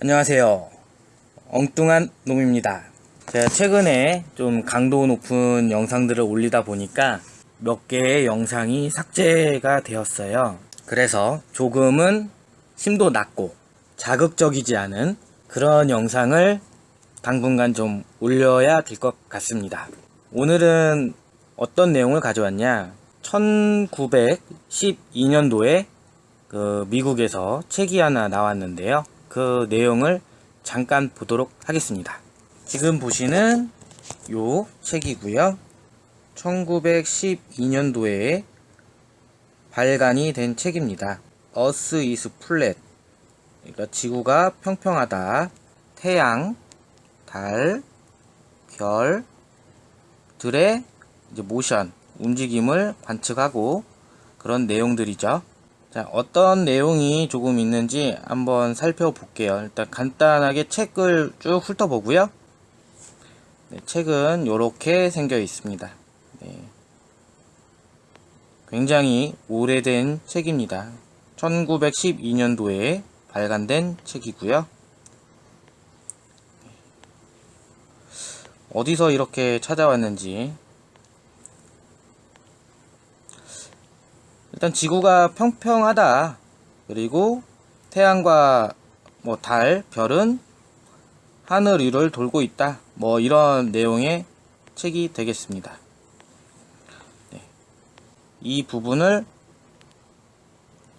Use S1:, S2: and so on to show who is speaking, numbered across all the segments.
S1: 안녕하세요. 엉뚱한 놈입니다. 제가 최근에 좀 강도 높은 영상들을 올리다 보니까 몇 개의 영상이 삭제가 되었어요. 그래서 조금은 심도 낮고 자극적이지 않은 그런 영상을 당분간 좀 올려야 될 것 같습니다. 오늘은 어떤 내용을 가져왔냐? 1912년도에 그 미국에서 책이 하나 나왔는데요. 그 내용을 잠깐 보도록 하겠습니다. 지금 보시는 요 책이고요. 1912년도에 발간이 된 책입니다. Earth is flat. 그러니까 지구가 평평하다. 태양, 달, 별, 들의 모션, 움직임을 관측하고 그런 내용들이죠. 자, 어떤 내용이 조금 있는지 한번 살펴볼게요. 일단 간단하게 책을 쭉 훑어보고요. 네, 책은 이렇게 생겨 있습니다. 네. 굉장히 오래된 책입니다. 1912년도에 발간된 책이고요. 어디서 이렇게 찾아왔는지 일단 지구가 평평하다. 그리고 태양과 뭐 달, 별은 하늘 위를 돌고 있다. 뭐 이런 내용의 책이 되겠습니다. 네. 이 부분을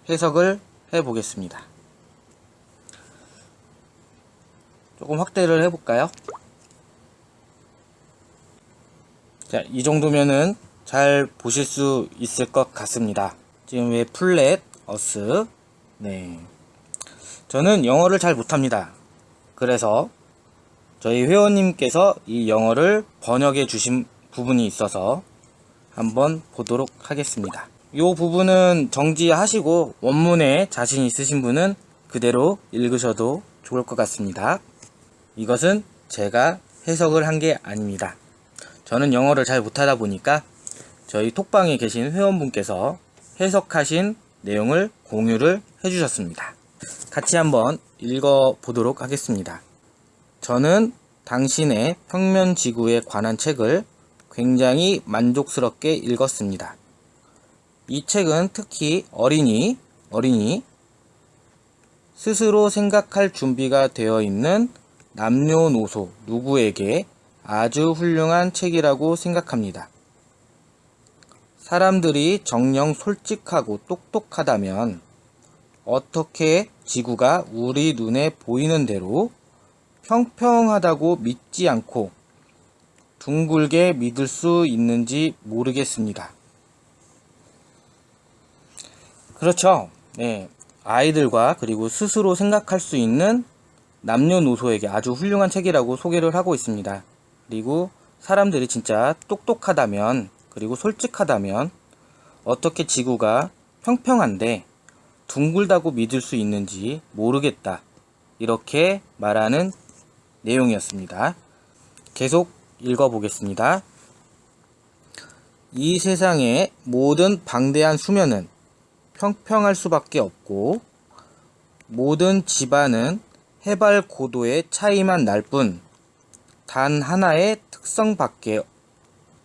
S1: 해석을 해 보겠습니다. 조금 확대를 해 볼까요? 자, 이 정도면은 잘 보실 수 있을 것 같습니다. 지금 왜 플랫, 어스, 네. 저는 영어를 잘 못합니다. 그래서 저희 회원님께서 이 영어를 번역해 주신 부분이 있어서 한번 보도록 하겠습니다. 이 부분은 정지하시고 원문에 자신 있으신 분은 그대로 읽으셔도 좋을 것 같습니다. 이것은 제가 해석을 한 게 아닙니다. 저는 영어를 잘 못하다 보니까 저희 톡방에 계신 회원분께서 해석하신 내용을 공유를 해주셨습니다. 같이 한번 읽어보도록 하겠습니다. 저는 당신의 평면 지구에 관한 책을 굉장히 만족스럽게 읽었습니다. 이 책은 특히 어린이, 어린이, 스스로 생각할 준비가 되어 있는 남녀노소 누구에게 아주 훌륭한 책이라고 생각합니다. 사람들이 정녕 솔직하고 똑똑하다면 어떻게 지구가 우리 눈에 보이는 대로 평평하다고 믿지 않고 둥글게 믿을 수 있는지 모르겠습니다. 그렇죠. 네. 아이들과 그리고 스스로 생각할 수 있는 남녀노소에게 아주 훌륭한 책이라고 소개를 하고 있습니다. 그리고 사람들이 진짜 똑똑하다면 그리고 솔직하다면 어떻게 지구가 평평한데 둥글다고 믿을 수 있는지 모르겠다. 이렇게 말하는 내용이었습니다. 계속 읽어보겠습니다. 이 세상의 모든 방대한 수면은 평평할 수밖에 없고 모든 집안은 해발 고도의 차이만 날 뿐 단 하나의 특성밖에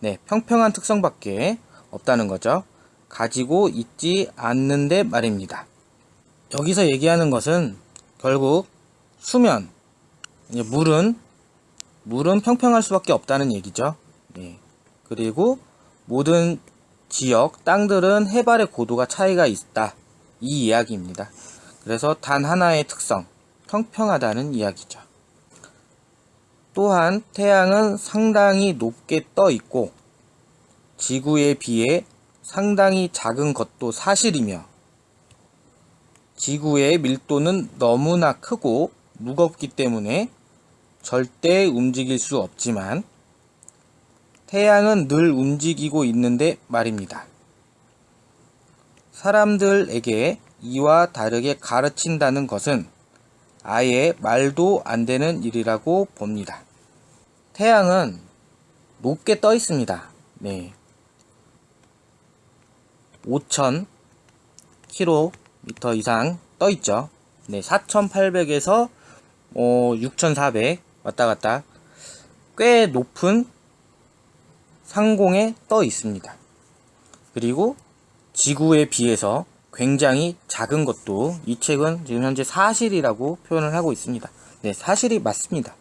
S1: 네, 평평한 특성밖에 없다는 거죠. 가지고 있지 않는데 말입니다. 여기서 얘기하는 것은 결국 수면, 물은 물은 평평할 수밖에 없다는 얘기죠. 네. 그리고 모든 지역, 땅들은 해발의 고도가 차이가 있다. 이 이야기입니다. 그래서 단 하나의 특성, 평평하다는 이야기죠. 또한 태양은 상당히 높게 떠 있고 지구에 비해 상당히 작은 것도 사실이며 지구의 밀도는 너무나 크고 무겁기 때문에 절대 움직일 수 없지만 태양은 늘 움직이고 있는데 말입니다. 사람들에게 이와 다르게 가르친다는 것은 아예 말도 안 되는 일이라고 봅니다. 태양은 높게 떠 있습니다. 네. 5,000 km 이상 떠 있죠. 네, 4,800에서 어, 6400 왔다 갔다 꽤 높은 상공에 떠 있습니다. 그리고 지구에 비해서 굉장히 작은 것도 이 책은 지금 현재 사실이라고 표현을 하고 있습니다. 네, 사실이 맞습니다.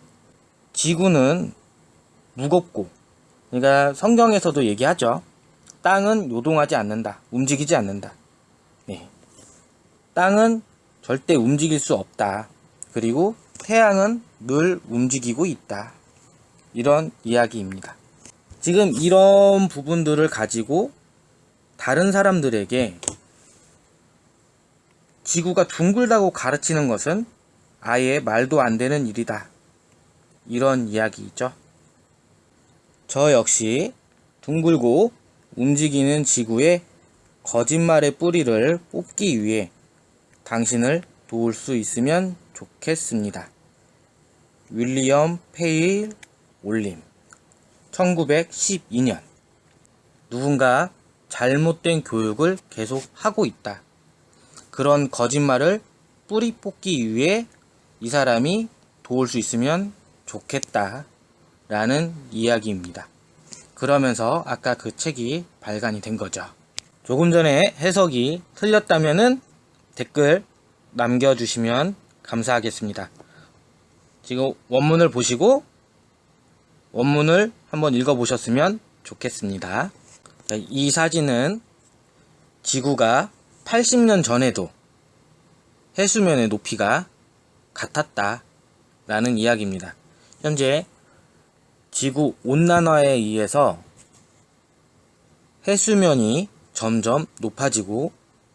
S1: 지구는 무겁고, 그러니까 성경에서도 얘기하죠. 땅은 요동하지 않는다. 움직이지 않는다. 네. 땅은 절대 움직일 수 없다. 그리고 태양은 늘 움직이고 있다. 이런 이야기입니다. 지금 이런 부분들을 가지고 다른 사람들에게 지구가 둥글다고 가르치는 것은 아예 말도 안 되는 일이다. 이런 이야기이죠. 저 역시 둥글고 움직이는 지구의 거짓말의 뿌리를 뽑기 위해 당신을 도울 수 있으면 좋겠습니다. 윌리엄 페일 올림 1912년 누군가 잘못된 교육을 계속 하고 있다. 그런 거짓말을 뿌리 뽑기 위해 이 사람이 도울 수 있으면 좋겠다. 라는 이야기입니다. 그러면서 아까 그 책이 발간이 된 거죠. 조금 전에 해석이 틀렸다면은 댓글 남겨주시면 감사하겠습니다. 지금 원문을 보시고 원문을 한번 읽어보셨으면 좋겠습니다. 이 사진은 지구가 80년 전에도 해수면의 높이가 같았다 라는 이야기입니다. 현재 지구 온난화에 의해서 해수면이 점점 높아지고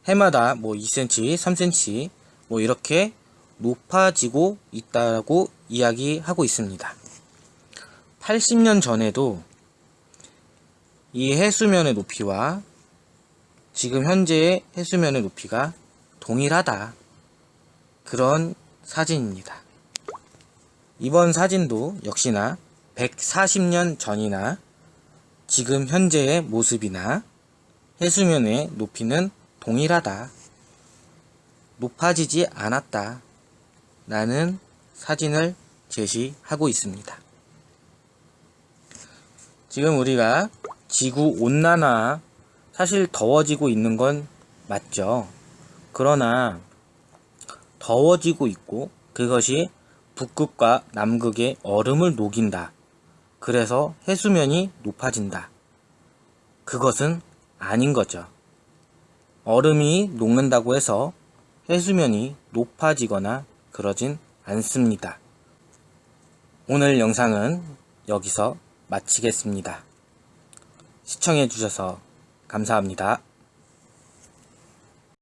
S1: 해마다 뭐 2cm, 3cm 뭐 이렇게 높아지고 있다고 이야기하고 있습니다. 80년 전에도 이 해수면의 높이와 지금 현재의 해수면의 높이가 동일하다. 그런 사진입니다. 이번 사진도 역시나 140년 전이나 지금 현재의 모습이나 해수면의 높이는 동일하다. 높아지지 않았다. 라는 사진을 제시하고 있습니다. 지금 우리가 지구 온난화 사실 더워지고 있는 건 맞죠. 그러나 더워지고 있고 그것이 북극과 남극의 얼음을 녹인다. 그래서 해수면이 높아진다. 그것은 아닌 거죠. 얼음이 녹는다고 해서 해수면이 높아지거나 그러진 않습니다. 오늘 영상은 여기서 마치겠습니다. 시청해주셔서 감사합니다.